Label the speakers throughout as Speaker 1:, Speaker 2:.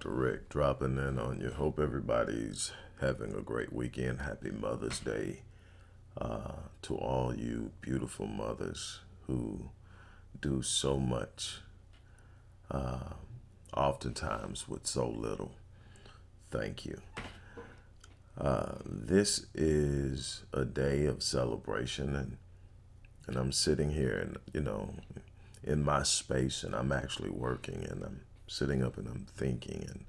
Speaker 1: Dr. Rick dropping in on you. Hope everybody's having a great weekend. Happy Mother's Day uh, to all you beautiful mothers who do so much, uh, oftentimes with so little. Thank you. Uh, this is a day of celebration, and and I'm sitting here, and you know, in my space, and I'm actually working, and I'm sitting up and I'm thinking, and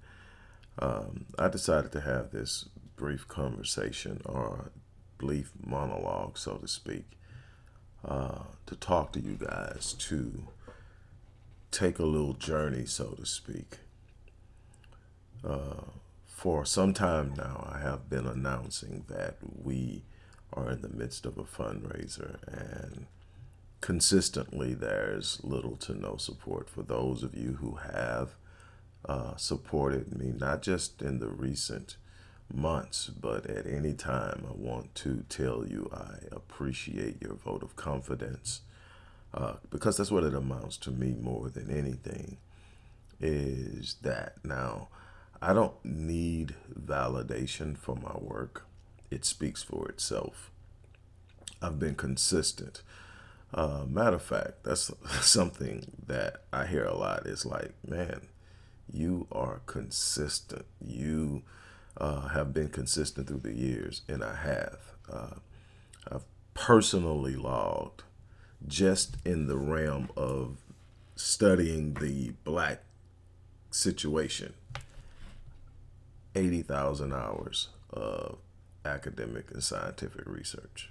Speaker 1: um, I decided to have this brief conversation or brief monologue, so to speak, uh, to talk to you guys, to take a little journey, so to speak. Uh, for some time now, I have been announcing that we are in the midst of a fundraiser and consistently there's little to no support for those of you who have uh, supported me, not just in the recent months, but at any time. I want to tell you I appreciate your vote of confidence uh, because that's what it amounts to me more than anything is that now I don't need validation for my work. It speaks for itself. I've been consistent. Uh, matter of fact, that's something that I hear a lot. It's like, man, you are consistent. You uh, have been consistent through the years, and I have. Uh, I've personally logged just in the realm of studying the black situation 80,000 hours of academic and scientific research.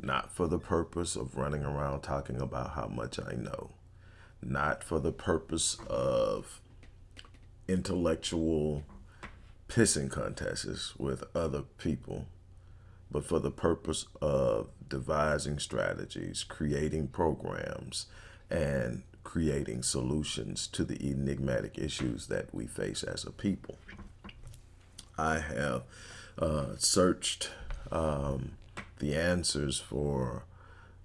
Speaker 1: Not for the purpose of running around talking about how much I know. Not for the purpose of intellectual pissing contests with other people, but for the purpose of devising strategies, creating programs, and creating solutions to the enigmatic issues that we face as a people. I have uh, searched um, the answers for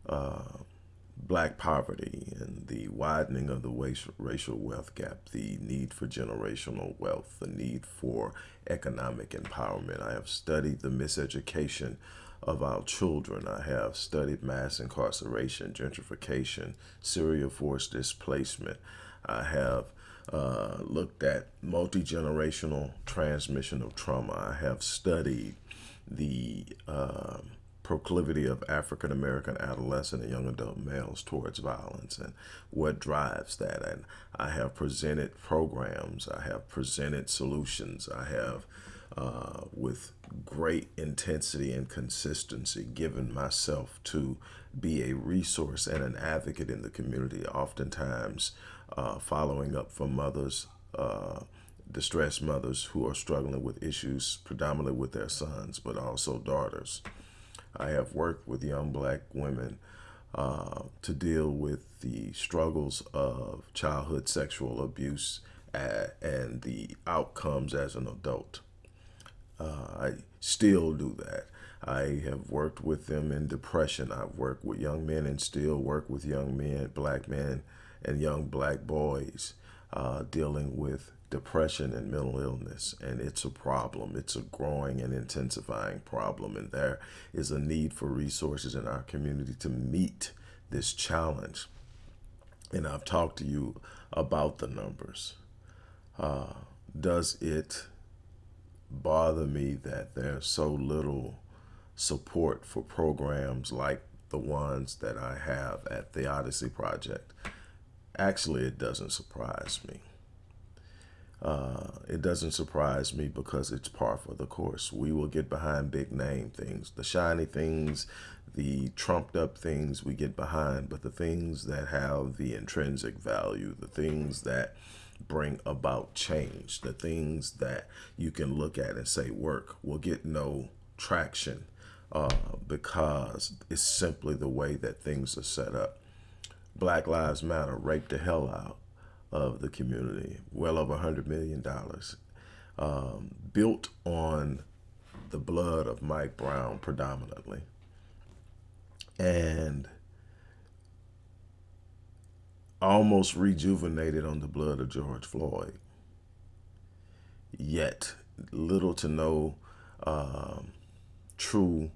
Speaker 1: uh, black poverty and the widening of the racial wealth gap, the need for generational wealth, the need for economic empowerment. I have studied the miseducation of our children. I have studied mass incarceration, gentrification, serial forced displacement. I have uh, looked at multi-generational transmission of trauma. I have studied the uh, proclivity of African American adolescent and young adult males towards violence and what drives that. And I have presented programs, I have presented solutions, I have, uh, with great intensity and consistency, given myself to be a resource and an advocate in the community, oftentimes uh, following up for mothers. Uh, distressed mothers who are struggling with issues predominantly with their sons, but also daughters. I have worked with young black women uh, to deal with the struggles of childhood sexual abuse and the outcomes as an adult. Uh, I still do that. I have worked with them in depression. I've worked with young men and still work with young men, black men, and young black boys uh, dealing with depression and mental illness and it's a problem. It's a growing and intensifying problem and there is a need for resources in our community to meet this challenge. And I've talked to you about the numbers. Uh, does it bother me that there's so little support for programs like the ones that I have at the Odyssey Project? Actually it doesn't surprise me uh, it doesn't surprise me because it's par for the course. We will get behind big name things, the shiny things, the trumped up things we get behind, but the things that have the intrinsic value, the things that bring about change, the things that you can look at and say work will get no traction uh, because it's simply the way that things are set up. Black Lives Matter raped the hell out of the community, well over $100 million, um, built on the blood of Mike Brown predominantly. And almost rejuvenated on the blood of George Floyd. Yet, little to no uh, true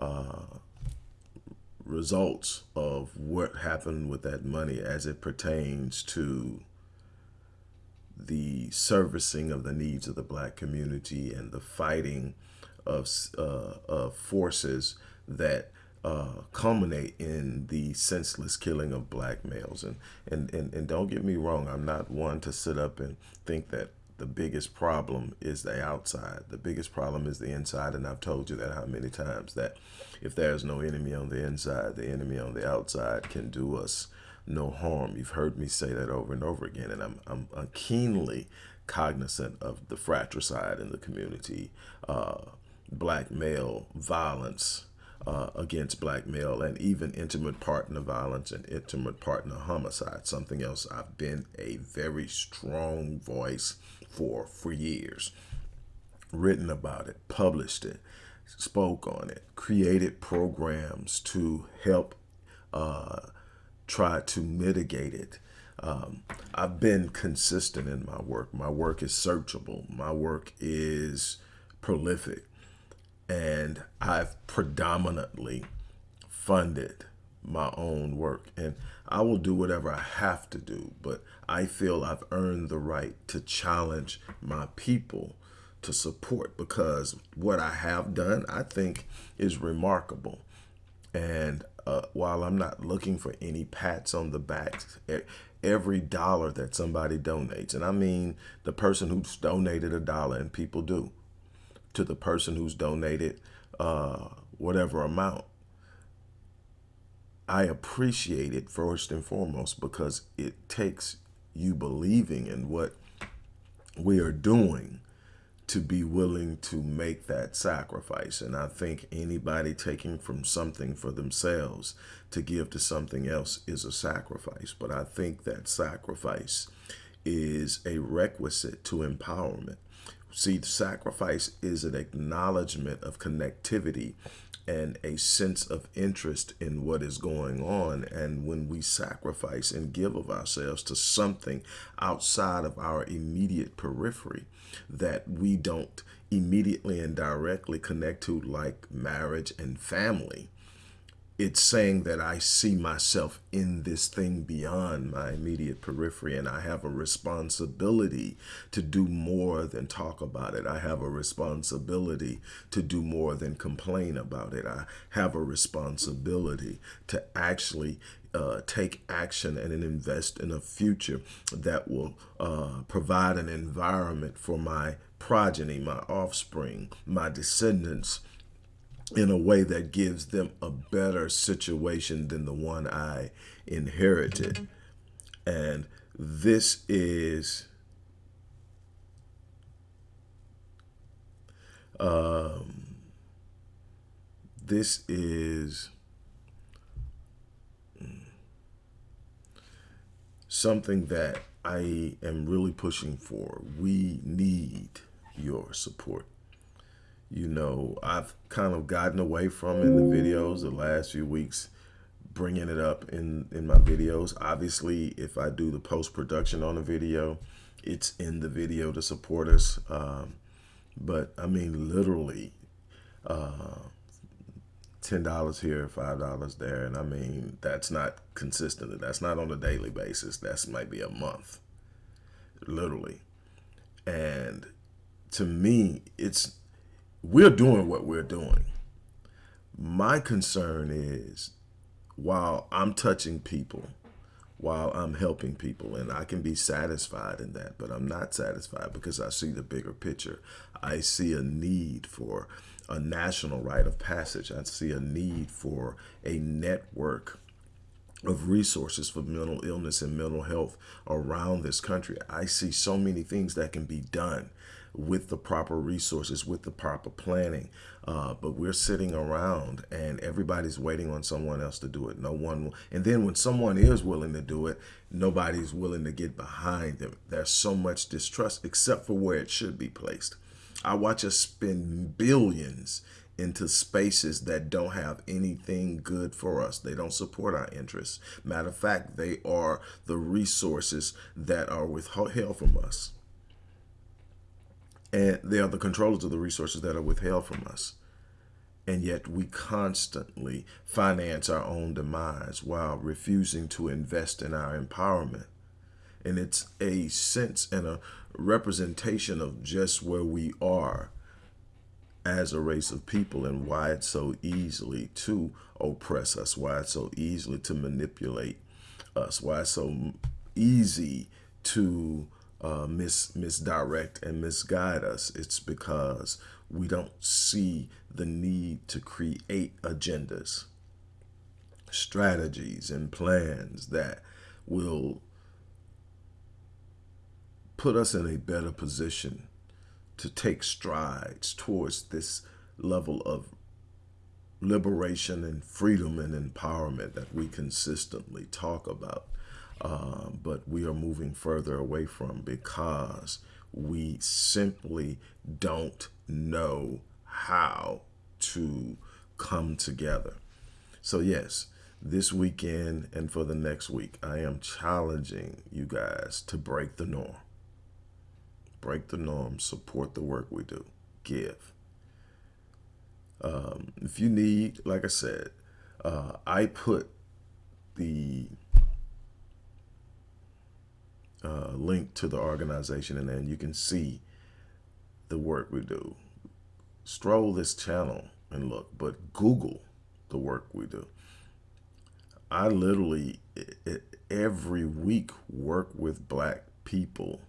Speaker 1: uh, results of what happened with that money as it pertains to the servicing of the needs of the black community and the fighting of, uh, of forces that uh, culminate in the senseless killing of black males. And, and, and, and don't get me wrong, I'm not one to sit up and think that the biggest problem is the outside. The biggest problem is the inside. And I've told you that how many times that if there's no enemy on the inside, the enemy on the outside can do us no harm. You've heard me say that over and over again. And I'm, I'm, I'm keenly cognizant of the fratricide in the community, uh, black male violence, uh, against black male and even intimate partner violence and intimate partner homicide, something else I've been a very strong voice for for years. Written about it, published it, spoke on it, created programs to help uh, try to mitigate it. Um, I've been consistent in my work. My work is searchable. My work is prolific and I've predominantly funded my own work and I will do whatever I have to do, but I feel I've earned the right to challenge my people to support because what I have done, I think is remarkable. And uh, while I'm not looking for any pats on the back, every dollar that somebody donates, and I mean the person who's donated a dollar and people do, to the person who's donated uh, whatever amount. I appreciate it first and foremost because it takes you believing in what we are doing to be willing to make that sacrifice. And I think anybody taking from something for themselves to give to something else is a sacrifice. But I think that sacrifice is a requisite to empowerment. See, sacrifice is an acknowledgement of connectivity and a sense of interest in what is going on. And when we sacrifice and give of ourselves to something outside of our immediate periphery that we don't immediately and directly connect to like marriage and family, it's saying that I see myself in this thing beyond my immediate periphery and I have a responsibility to do more than talk about it. I have a responsibility to do more than complain about it. I have a responsibility to actually uh, take action and invest in a future that will uh, provide an environment for my progeny, my offspring, my descendants, in a way that gives them a better situation than the one I inherited. And this is um, this is something that I am really pushing for. We need your support you know, I've kind of gotten away from in the videos the last few weeks, bringing it up in, in my videos. Obviously, if I do the post-production on a video, it's in the video to support us. Um, but I mean, literally, uh, $10 here, $5 there. And I mean, that's not consistent. That's not on a daily basis. That's might be a month, literally. And to me, it's we're doing what we're doing. My concern is while I'm touching people, while I'm helping people, and I can be satisfied in that, but I'm not satisfied because I see the bigger picture. I see a need for a national rite of passage. I see a need for a network of resources for mental illness and mental health around this country. I see so many things that can be done with the proper resources, with the proper planning. Uh, but we're sitting around and everybody's waiting on someone else to do it. No one, and then when someone is willing to do it, nobody's willing to get behind them. There's so much distrust except for where it should be placed. I watch us spend billions into spaces that don't have anything good for us. They don't support our interests. Matter of fact, they are the resources that are withheld from us. And they are the controllers of the resources that are withheld from us. And yet we constantly finance our own demise while refusing to invest in our empowerment. And it's a sense and a representation of just where we are as a race of people and why it's so easily to oppress us, why it's so easily to manipulate us, why it's so easy to uh, mis misdirect and misguide us. It's because we don't see the need to create agendas, strategies, and plans that will put us in a better position to take strides towards this level of liberation and freedom and empowerment that we consistently talk about. Uh, but we are moving further away from because we simply don't know how to come together. So yes, this weekend and for the next week, I am challenging you guys to break the norm break the norm, support the work we do, give. Um, if you need, like I said, uh, I put the uh, link to the organization and then you can see the work we do. Stroll this channel and look, but Google the work we do. I literally every week work with black people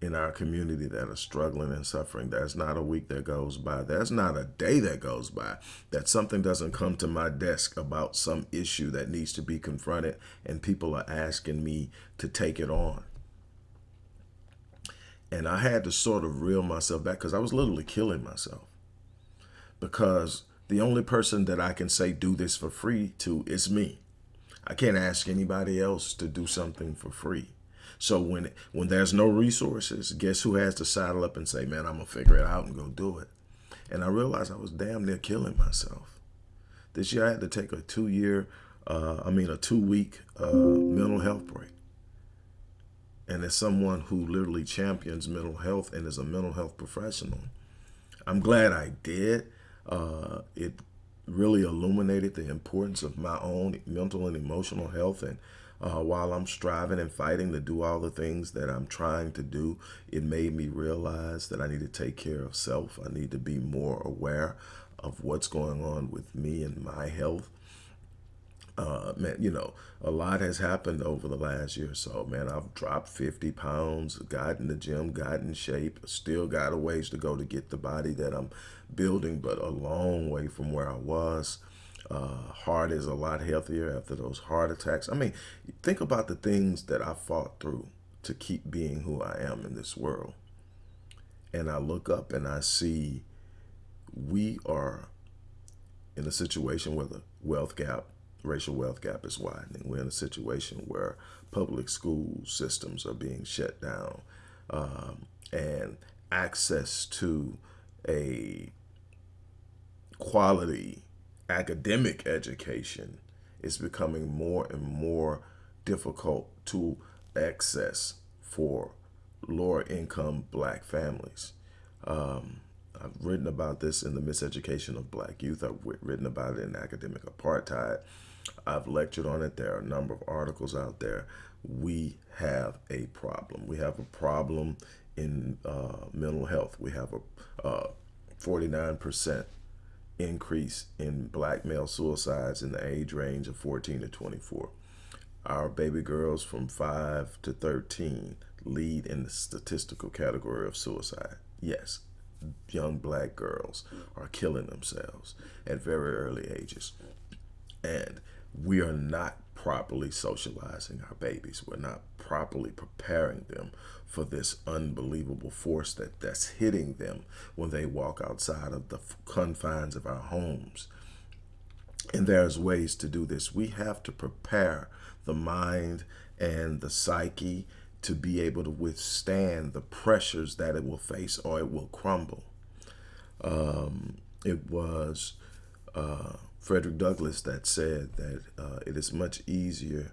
Speaker 1: in our community that are struggling and suffering. There's not a week that goes by. There's not a day that goes by that something doesn't come to my desk about some issue that needs to be confronted and people are asking me to take it on. And I had to sort of reel myself back because I was literally killing myself. Because the only person that I can say do this for free to is me. I can't ask anybody else to do something for free. So when when there's no resources, guess who has to saddle up and say, man, I'm going to figure it out and go do it. And I realized I was damn near killing myself. This year I had to take a two year, uh, I mean, a two week uh, mental health break. And as someone who literally champions mental health and is a mental health professional, I'm glad I did. Uh, it really illuminated the importance of my own mental and emotional health and uh, while I'm striving and fighting to do all the things that I'm trying to do, it made me realize that I need to take care of self. I need to be more aware of what's going on with me and my health. Uh, man, you know, a lot has happened over the last year or so, man. I've dropped 50 pounds, got in the gym, got in shape, still got a ways to go to get the body that I'm building, but a long way from where I was. Uh, heart is a lot healthier after those heart attacks. I mean, think about the things that I fought through to keep being who I am in this world. And I look up and I see we are in a situation where the wealth gap, racial wealth gap is widening. We're in a situation where public school systems are being shut down um, and access to a quality academic education is becoming more and more difficult to access for lower income black families. Um, I've written about this in the miseducation of black youth. I've written about it in academic apartheid. I've lectured on it. There are a number of articles out there. We have a problem. We have a problem in uh, mental health. We have a 49% uh, increase in black male suicides in the age range of 14 to 24. Our baby girls from 5 to 13 lead in the statistical category of suicide. Yes, young black girls are killing themselves at very early ages. And we are not properly socializing our babies. We're not properly preparing them for this unbelievable force that that's hitting them when they walk outside of the confines of our homes. And there's ways to do this. We have to prepare the mind and the psyche to be able to withstand the pressures that it will face or it will crumble. Um, it was uh, Frederick Douglass that said that uh, it is much easier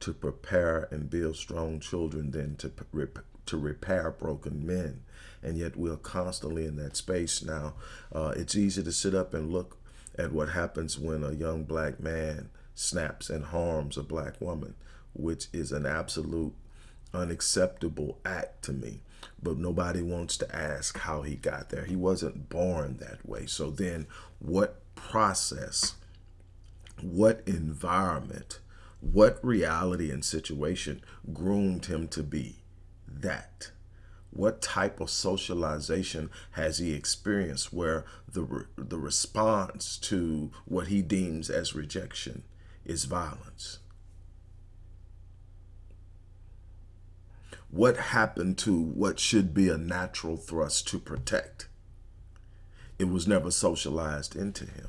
Speaker 1: to prepare and build strong children than to to repair broken men. And yet we're constantly in that space now. Uh, it's easy to sit up and look at what happens when a young black man snaps and harms a black woman, which is an absolute unacceptable act to me. But nobody wants to ask how he got there. He wasn't born that way. So then what process, what environment, what reality and situation groomed him to be that? What type of socialization has he experienced where the, the response to what he deems as rejection is violence? What happened to what should be a natural thrust to protect? It was never socialized into him.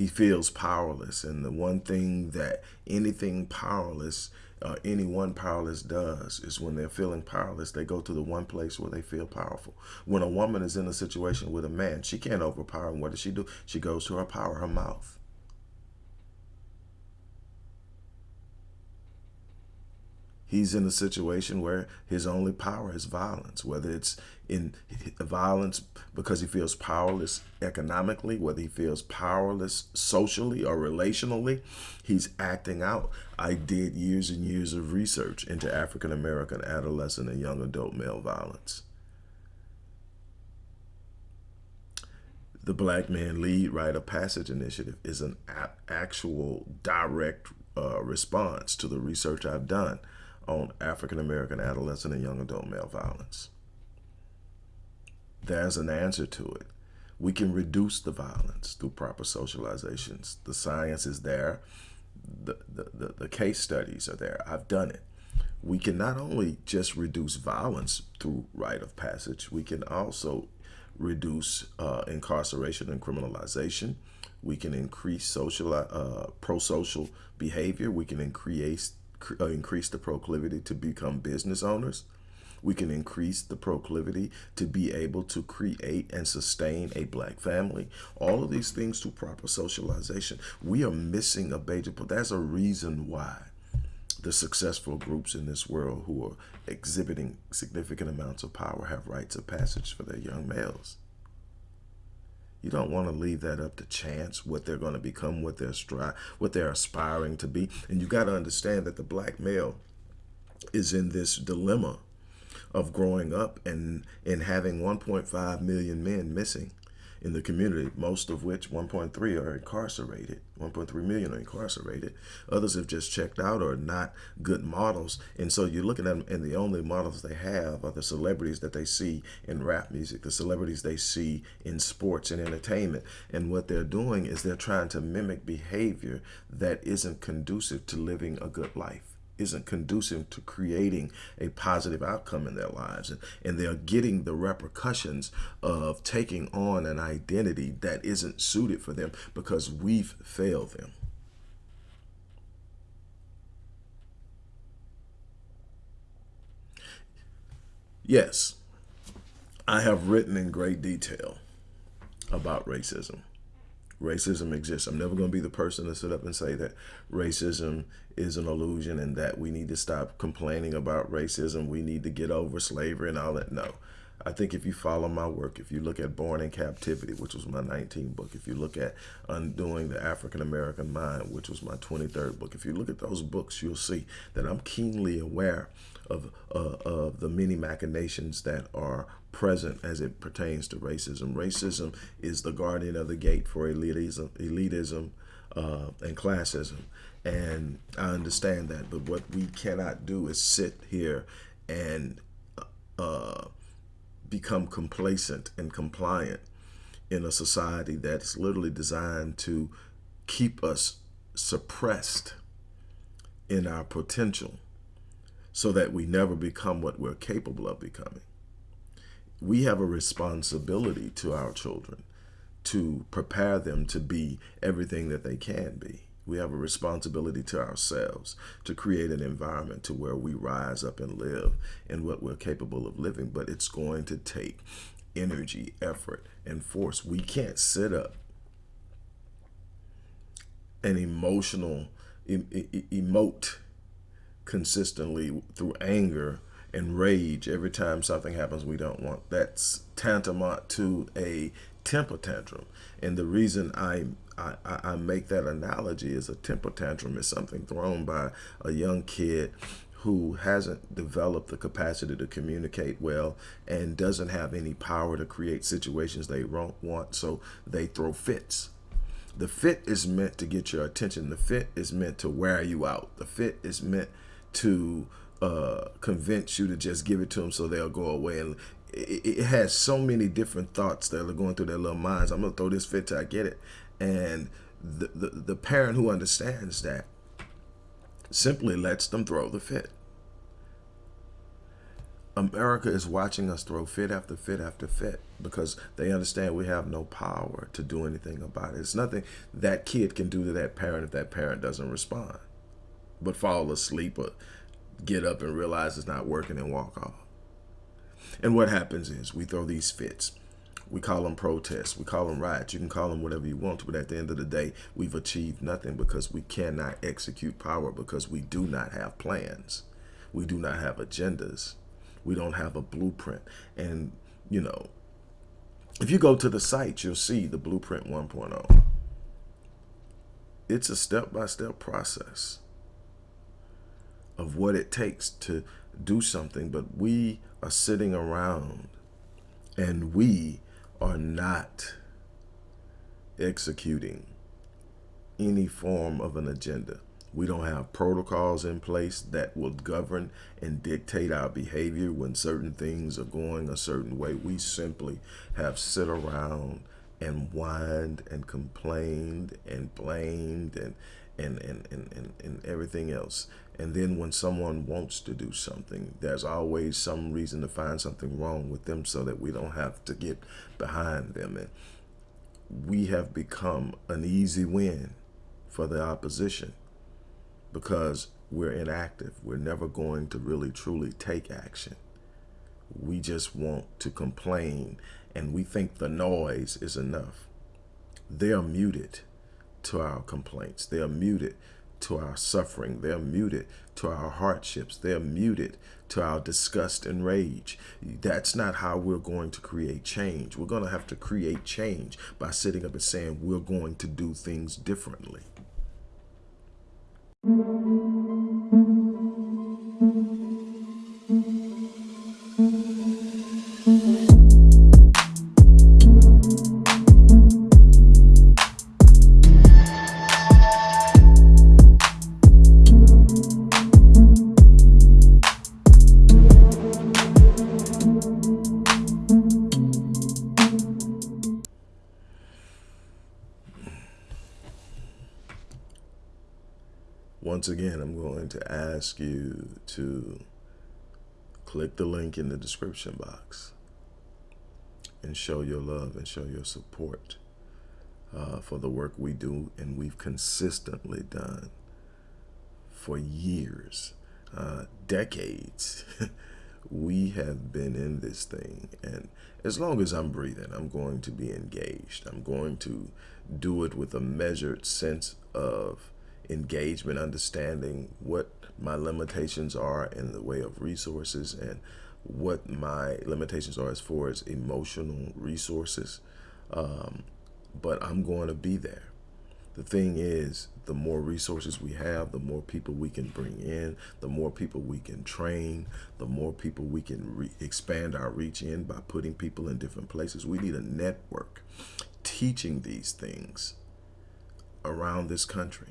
Speaker 1: He feels powerless. And the one thing that anything powerless, uh, anyone powerless does is when they're feeling powerless, they go to the one place where they feel powerful. When a woman is in a situation with a man, she can't overpower him. What does she do? She goes to her power, her mouth. he's in a situation where his only power is violence, whether it's in violence because he feels powerless economically, whether he feels powerless socially or relationally, he's acting out. I did years and years of research into African American adolescent and young adult male violence. The Black Man Lead Rite of Passage Initiative is an actual direct uh, response to the research I've done on African American adolescent and young adult male violence. There's an answer to it. We can reduce the violence through proper socializations. The science is there. The, the, the, the case studies are there. I've done it. We can not only just reduce violence through rite of passage, we can also reduce uh, incarceration and criminalization. We can increase social, uh, pro-social behavior. We can increase uh, increase the proclivity to become business owners. We can increase the proclivity to be able to create and sustain a black family. All of these things through proper socialization. We are missing a major, but there's a reason why the successful groups in this world who are exhibiting significant amounts of power have rites of passage for their young males. You don't want to leave that up to chance, what they're going to become, what they're stri what they're aspiring to be. And you got to understand that the black male is in this dilemma of growing up and, and having 1.5 million men missing in the community, most of which 1.3 are incarcerated. 1.3 million are incarcerated. Others have just checked out or not good models. And so you're looking at them and the only models they have are the celebrities that they see in rap music, the celebrities they see in sports and entertainment. And what they're doing is they're trying to mimic behavior that isn't conducive to living a good life isn't conducive to creating a positive outcome in their lives. And, and they're getting the repercussions of taking on an identity that isn't suited for them because we've failed them. Yes, I have written in great detail about racism racism exists. I'm never going to be the person to sit up and say that racism is an illusion and that we need to stop complaining about racism. We need to get over slavery and all that. No. I think if you follow my work, if you look at Born in Captivity, which was my 19th book, if you look at Undoing the African American Mind, which was my 23rd book, if you look at those books, you'll see that I'm keenly aware of, uh, of the many machinations that are present as it pertains to racism. Racism is the guardian of the gate for elitism, elitism uh, and classism. And I understand that, but what we cannot do is sit here and uh, become complacent and compliant in a society that's literally designed to keep us suppressed in our potential so that we never become what we're capable of becoming. We have a responsibility to our children to prepare them to be everything that they can be. We have a responsibility to ourselves to create an environment to where we rise up and live in what we're capable of living. But it's going to take energy, effort, and force. We can't sit up and emotional, em emote consistently through anger and rage every time something happens we don't want. That's tantamount to a temper tantrum. And the reason I, I, I make that analogy is a temper tantrum is something thrown by a young kid who hasn't developed the capacity to communicate well and doesn't have any power to create situations they want, so they throw fits. The fit is meant to get your attention. The fit is meant to wear you out. The fit is meant to uh, convince you to just give it to them so they'll go away. And it, it has so many different thoughts that are going through their little minds. I'm gonna throw this fit till I get it. And the, the, the parent who understands that simply lets them throw the fit. America is watching us throw fit after fit after fit because they understand we have no power to do anything about it. It's nothing that kid can do to that parent if that parent doesn't respond, but fall asleep or get up and realize it's not working and walk off. And what happens is we throw these fits. We call them protests. We call them riots. You can call them whatever you want but at the end of the day, we've achieved nothing because we cannot execute power because we do not have plans. We do not have agendas. We don't have a blueprint. And, you know, if you go to the site, you'll see the Blueprint 1.0. It's a step-by-step -step process of what it takes to do something, but we are sitting around and we are not executing any form of an agenda. We don't have protocols in place that will govern and dictate our behavior when certain things are going a certain way. We simply have sit around and whined and complained and blamed and and, and, and, and, and everything else. And then when someone wants to do something, there's always some reason to find something wrong with them so that we don't have to get behind them. And we have become an easy win for the opposition because we're inactive. We're never going to really truly take action. We just want to complain and we think the noise is enough. They're muted to our complaints. They're muted to our suffering. They're muted to our hardships. They're muted to our disgust and rage. That's not how we're going to create change. We're going to have to create change by sitting up and saying we're going to do things differently. Ask you to click the link in the description box and show your love and show your support uh, for the work we do and we've consistently done for years, uh, decades. we have been in this thing and as long as I'm breathing, I'm going to be engaged. I'm going to do it with a measured sense of engagement, understanding what my limitations are in the way of resources and what my limitations are as far as emotional resources. Um, but I'm going to be there. The thing is, the more resources we have, the more people we can bring in, the more people we can train, the more people we can expand our reach in by putting people in different places. We need a network teaching these things around this country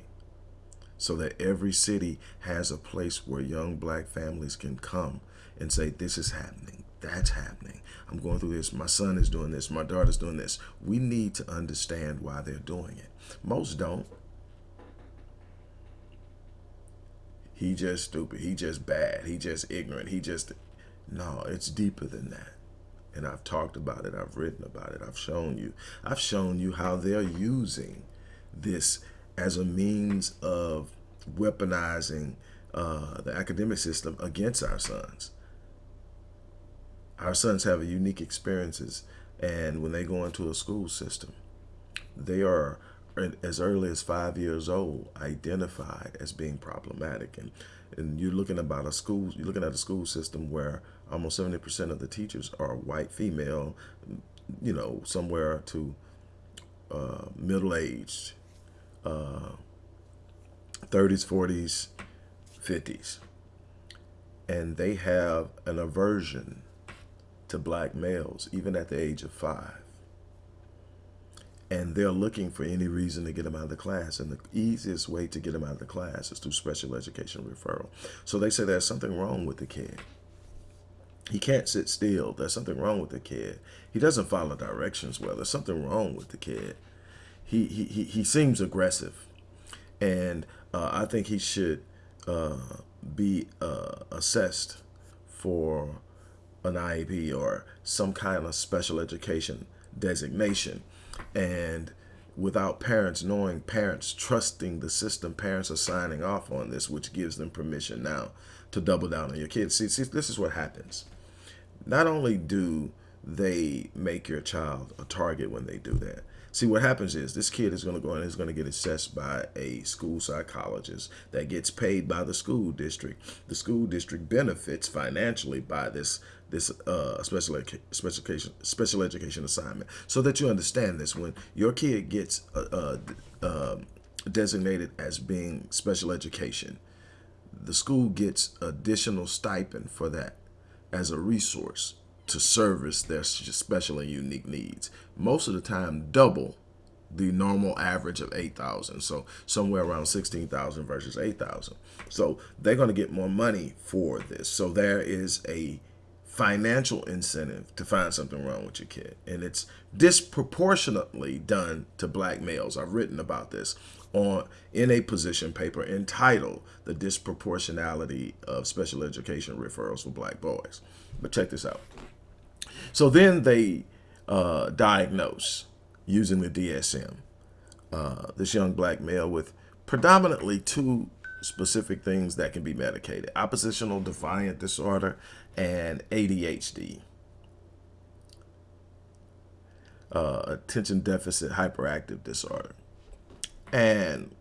Speaker 1: so that every city has a place where young black families can come and say, this is happening, that's happening. I'm going through this. My son is doing this. My daughter's doing this. We need to understand why they're doing it. Most don't. He just stupid. He just bad. He just ignorant. He just, no, it's deeper than that. And I've talked about it. I've written about it. I've shown you. I've shown you how they're using this as a means of weaponizing uh, the academic system against our sons. Our sons have unique experiences, and when they go into a school system, they are as early as five years old identified as being problematic and and you're looking about a school you're looking at a school system where almost 70% of the teachers are white female you know somewhere to uh, middle-aged uh, 30s 40s 50s and they have an aversion to black males even at the age of five and they're looking for any reason to get them out of the class. And the easiest way to get them out of the class is through special education referral. So they say there's something wrong with the kid. He can't sit still. There's something wrong with the kid. He doesn't follow directions well. There's something wrong with the kid. He, he, he, seems aggressive. And uh, I think he should uh, be uh, assessed for an IEP or some kind of special education designation and without parents knowing, parents trusting the system, parents are signing off on this, which gives them permission now to double down on your kids. See, see this is what happens. Not only do they make your child a target when they do that, See, what happens is this kid is going to go and is going to get assessed by a school psychologist that gets paid by the school district. The school district benefits financially by this this uh, special special education special education assignment. So that you understand this, when your kid gets uh, uh, uh, designated as being special education, the school gets additional stipend for that as a resource to service their special and unique needs. Most of the time, double the normal average of 8,000. So somewhere around 16,000 versus 8,000. So they're going to get more money for this. So there is a financial incentive to find something wrong with your kid. And it's disproportionately done to black males. I've written about this on in a position paper entitled The Disproportionality of Special Education Referrals for Black Boys. But check this out. So then they uh, diagnose using the DSM uh, this young black male with predominantly two specific things that can be medicated, oppositional defiant disorder and ADHD. Uh, attention deficit hyperactive disorder. And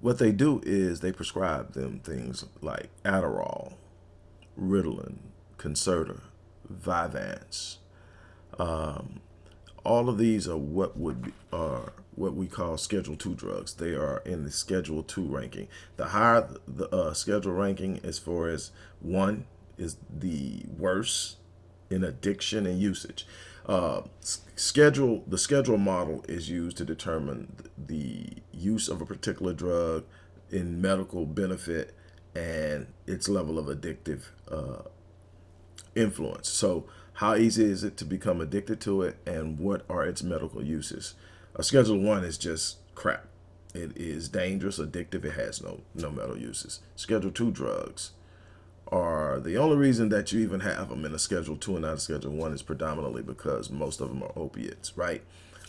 Speaker 1: what they do is they prescribe them things like Adderall, Ritalin, Concerta, Vyvanse. Um, all of these are what would be, are what we call Schedule Two drugs. They are in the Schedule Two ranking. The higher the uh, schedule ranking, as far as one is the worst in addiction and usage. Uh, schedule the schedule model is used to determine the use of a particular drug in medical benefit and its level of addictive uh, influence. So how easy is it to become addicted to it and what are its medical uses? A Schedule 1 is just crap. It is dangerous, addictive, it has no, no medical uses. Schedule 2 drugs are the only reason that you even have them in a Schedule 2 and not a Schedule 1 is predominantly because most of them are opiates, right?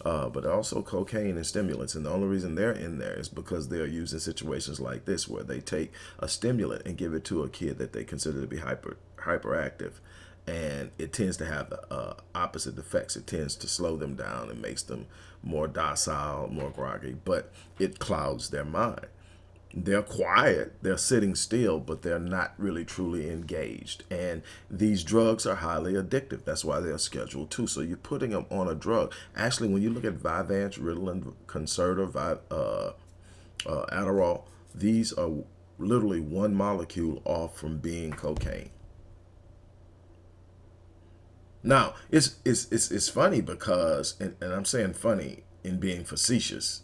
Speaker 1: Uh, but also cocaine and stimulants. And the only reason they're in there is because they're used in situations like this where they take a stimulant and give it to a kid that they consider to be hyper hyperactive and it tends to have the uh, opposite effects. It tends to slow them down and makes them more docile, more groggy, but it clouds their mind. They're quiet, they're sitting still, but they're not really truly engaged. And these drugs are highly addictive. That's why they're scheduled too. So you're putting them on a drug. Actually, when you look at Vyvanse, Ritalin, Concerta, uh, uh, Adderall, these are literally one molecule off from being cocaine. Now, it's it's it's, it's funny because, and, and I'm saying funny in being facetious.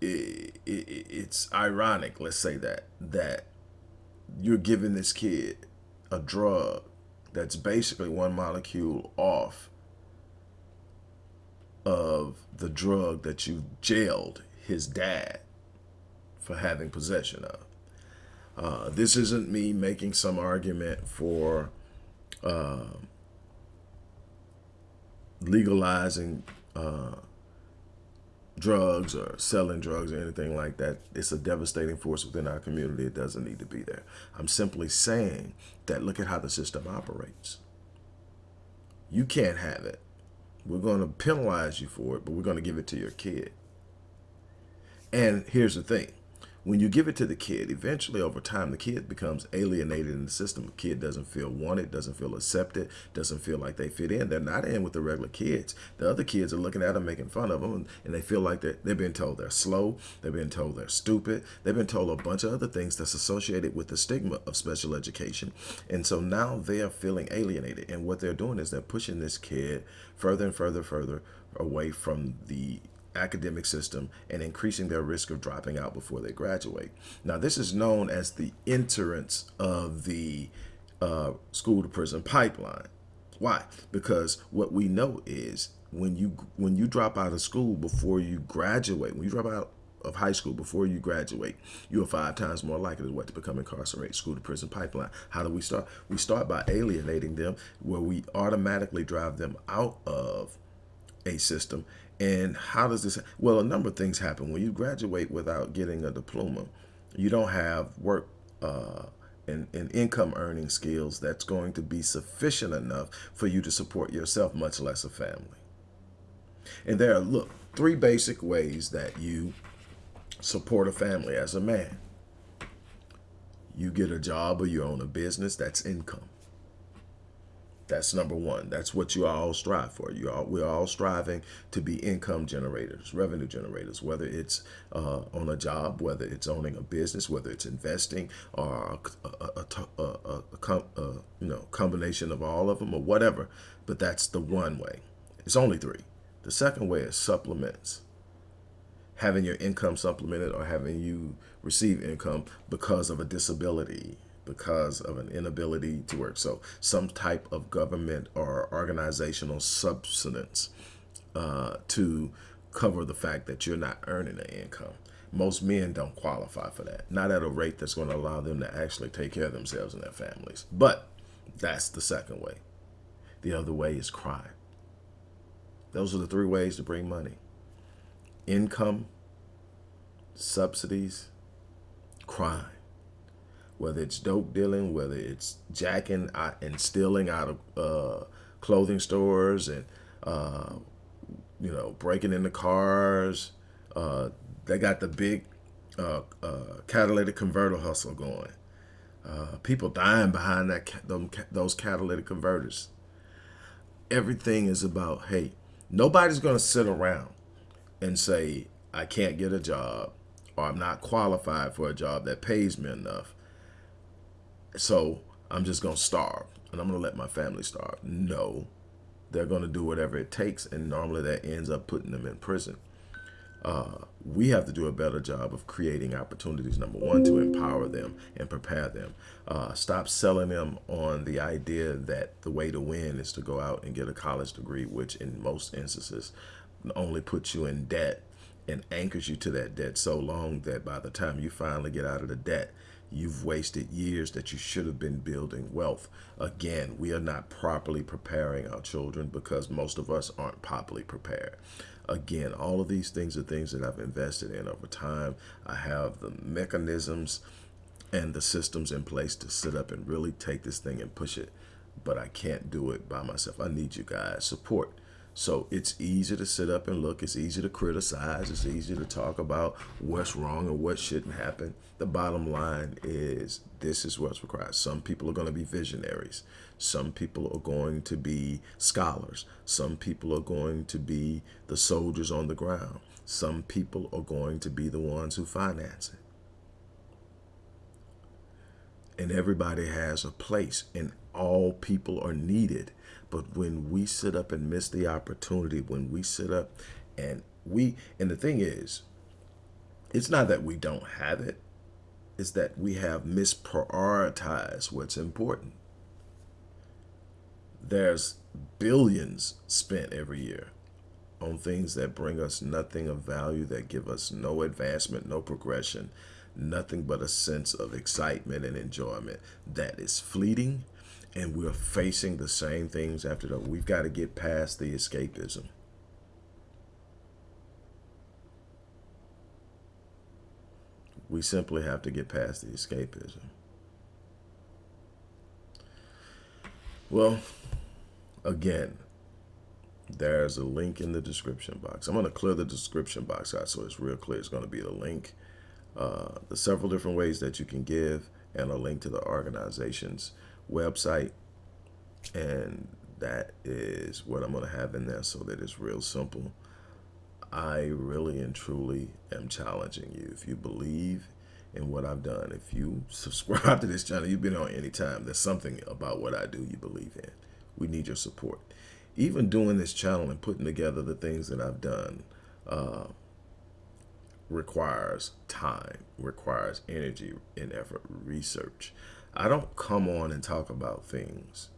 Speaker 1: It, it, it's ironic, let's say that, that you're giving this kid a drug that's basically one molecule off of the drug that you jailed his dad for having possession of. Uh, this isn't me making some argument for uh, legalizing uh, drugs or selling drugs or anything like that. It's a devastating force within our community. It doesn't need to be there. I'm simply saying that look at how the system operates. You can't have it. We're going to penalize you for it, but we're going to give it to your kid. And here's the thing when you give it to the kid, eventually over time, the kid becomes alienated in the system. The kid doesn't feel wanted, doesn't feel accepted, doesn't feel like they fit in. They're not in with the regular kids. The other kids are looking at them, making fun of them, and they feel like they're, they've been told they're slow. They've been told they're stupid. They've been told a bunch of other things that's associated with the stigma of special education. And so now they are feeling alienated. And what they're doing is they're pushing this kid further and further, further away from the academic system and increasing their risk of dropping out before they graduate. Now, this is known as the entrance of the uh, school to prison pipeline. Why? Because what we know is when you when you drop out of school before you graduate, when you drop out of high school before you graduate, you are five times more likely to what to become incarcerated. School to prison pipeline. How do we start? We start by alienating them, where we automatically drive them out of a system and how does this, well, a number of things happen. When you graduate without getting a diploma, you don't have work uh, and, and income earning skills that's going to be sufficient enough for you to support yourself, much less a family. And there are, look, three basic ways that you support a family as a man. You get a job or you own a business, that's income. That's number one. That's what you all strive for. You all we're all striving to be income generators, revenue generators, whether it's uh, on a job, whether it's owning a business, whether it's investing, or a, a, a, a you know combination of all of them, or whatever. But that's the one way. It's only three. The second way is supplements. Having your income supplemented or having you receive income because of a disability because of an inability to work. So some type of government or organizational subsistence uh, to cover the fact that you're not earning an income. Most men don't qualify for that, not at a rate that's going to allow them to actually take care of themselves and their families. But that's the second way. The other way is crime. Those are the three ways to bring money. Income, subsidies, crime whether it's dope dealing, whether it's jacking and stealing out of uh, clothing stores and, uh, you know, breaking into cars. Uh, they got the big uh, uh, catalytic converter hustle going. Uh, people dying behind that those catalytic converters. Everything is about, hey, nobody's going to sit around and say, I can't get a job or I'm not qualified for a job that pays me enough so I'm just going to starve and I'm going to let my family starve. No, they're going to do whatever it takes. And normally that ends up putting them in prison. Uh, we have to do a better job of creating opportunities, number one, to empower them and prepare them. Uh, stop selling them on the idea that the way to win is to go out and get a college degree, which in most instances only puts you in debt and anchors you to that debt so long that by the time you finally get out of the debt, You've wasted years that you should have been building wealth. Again, we are not properly preparing our children because most of us aren't properly prepared. Again, all of these things are things that I've invested in over time. I have the mechanisms and the systems in place to sit up and really take this thing and push it. But I can't do it by myself. I need you guys' support. So it's easy to sit up and look. It's easy to criticize. It's easy to talk about what's wrong and what shouldn't happen. The bottom line is this is what's required. Some people are going to be visionaries. Some people are going to be scholars. Some people are going to be the soldiers on the ground. Some people are going to be the ones who finance it. And everybody has a place and all people are needed but when we sit up and miss the opportunity, when we sit up and we, and the thing is, it's not that we don't have it, it's that we have misprioritized what's important. There's billions spent every year on things that bring us nothing of value, that give us no advancement, no progression, nothing but a sense of excitement and enjoyment that is fleeting and we're facing the same things after that. We've got to get past the escapism. We simply have to get past the escapism. Well, again, there's a link in the description box. I'm going to clear the description box out so it's real clear. It's going to be the link, uh, the several different ways that you can give, and a link to the organization's website. And that is what I'm going to have in there so that it's real simple. I really and truly am challenging you. If you believe in what I've done, if you subscribe to this channel, you've been on any time, there's something about what I do you believe in. We need your support. Even doing this channel and putting together the things that I've done uh, requires time, requires energy and effort, research. I don't come on and talk about things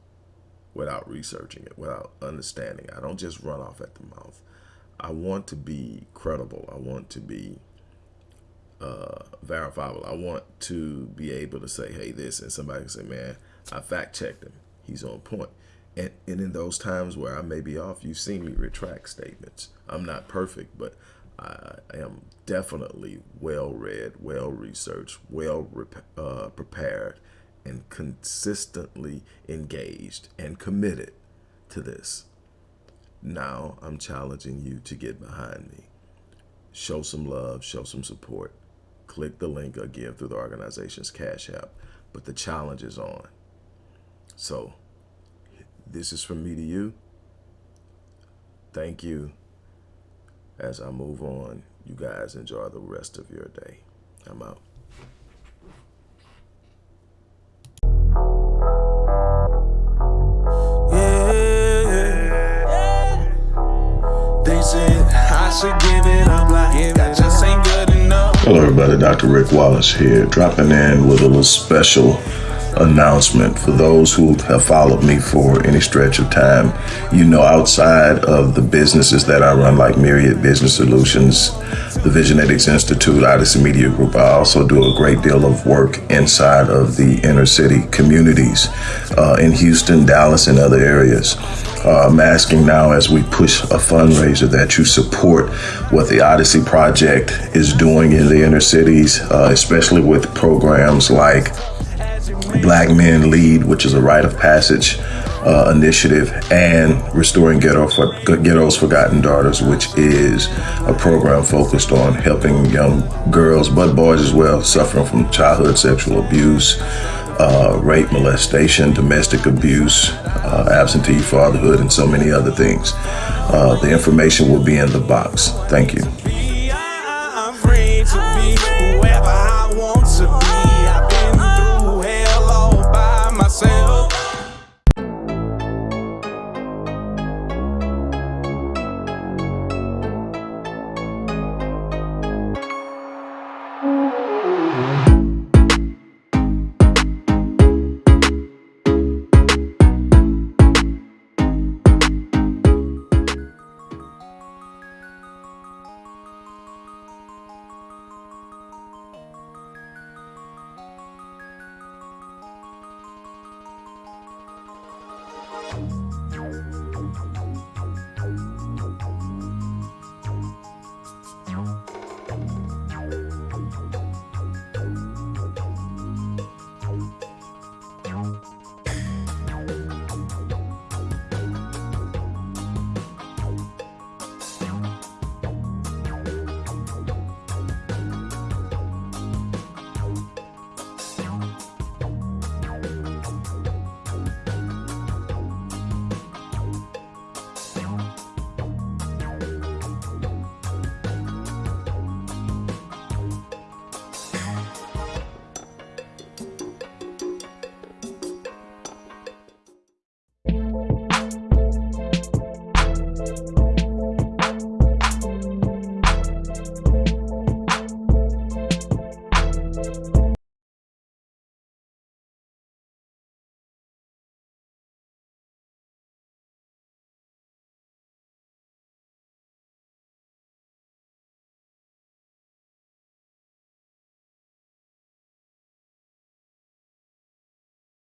Speaker 1: without researching it, without understanding. I don't just run off at the mouth. I want to be credible. I want to be uh, verifiable. I want to be able to say, hey, this, and somebody can say, man, I fact checked him. He's on point. And, and in those times where I may be off, you've seen me retract statements. I'm not perfect, but I am definitely well read, well researched, well uh, prepared, and consistently engaged and committed to this. Now I'm challenging you to get behind me. Show some love, show some support. Click the link again through the organization's Cash App. But the challenge is on. So this is from me to you. Thank you. As I move on, you guys enjoy the rest of your day. I'm out. Hello everybody, Dr. Rick Wallace here, dropping in with a little special announcement for those who have followed me for any stretch of time. You know, outside of the businesses that I run, like Myriad Business Solutions, the Visionetics Institute, Odyssey Media Group, I also do a great deal of work inside of the inner city communities uh, in Houston, Dallas, and other areas. Uh, I'm asking now as we push a fundraiser that you support what the Odyssey Project is doing in the inner cities, uh, especially with programs like Black Men Lead, which is a rite of passage uh, initiative, and Restoring Ghetto for, Ghetto's Forgotten Daughters, which is a program focused on helping young girls, but boys as well, suffering from childhood sexual abuse, uh, rape, molestation, domestic abuse, uh, absentee fatherhood, and so many other things. Uh, the information will be in the box. Thank you.